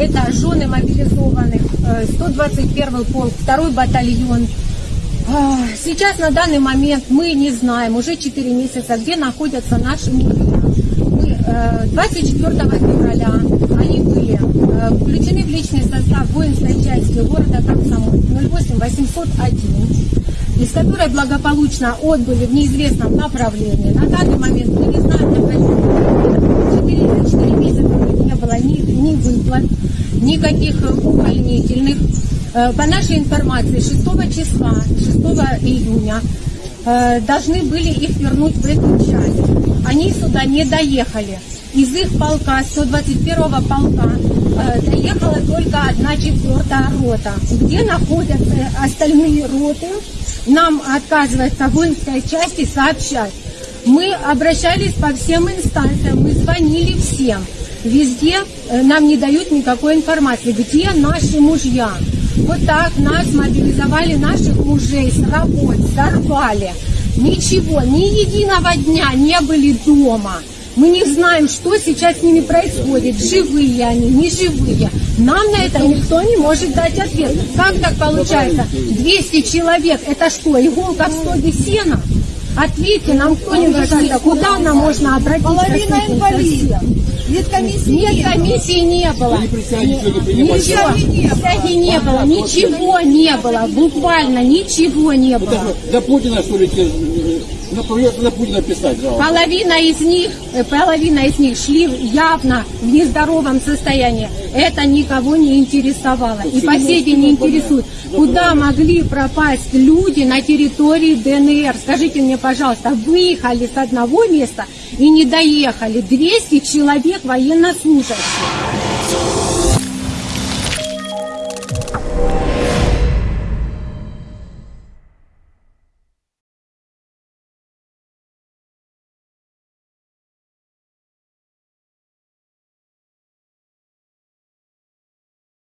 это жены мобилизованных, э, 121 полк, второй батальон. А, Сейчас на данный момент мы не знаем, уже 4 месяца, где находятся наши мужья. Э, 24 февраля они были э, включены в личный состав воинской части города Комсомол 08801 из которой благополучно отбыли в неизвестном направлении. На данный момент мы не знаем направления. 4, 4 месяца у не ни, ни выплат, никаких увольнительных. Э, По нашей информации, 6 числа, 6 июня, э, должны были их вернуть в эту часть. Они сюда не доехали. Из их полка, 121-го полка, э, доехала только одна четвертая рота. Где находятся остальные роты, нам отказывается воинской части сообщать. Мы обращались по всем инстанциям, мы звонили всем. Везде э, нам не дают никакой информации, где наши мужья. Вот так нас мобилизовали, наших мужей с работ, сорвали. Ничего, ни единого дня не были дома. Мы не знаем, что сейчас с ними происходит, живые они, не живые. Нам на это никто не может дать ответ. Как так получается? 200 человек, это что, иголка в стоге сена? Ответьте нам кто-нибудь, куда нам можно обратиться? Половина инвалидов. Нет комиссии. Нет, не было. комиссии не было. Ничего, присяги не было, ничего не было, буквально ничего не было. До Путина, что ли, те, э, на, придется на Путина писать жалобу. Половина из них, э, половина из них шли явно в нездоровом состоянии. Это никого не интересовало. И день не интересует. Куда могли пропасть люди на территории ДНР? Скажите мне, пожалуйста, выехали с одного места и не доехали 200 человек военнослужащих.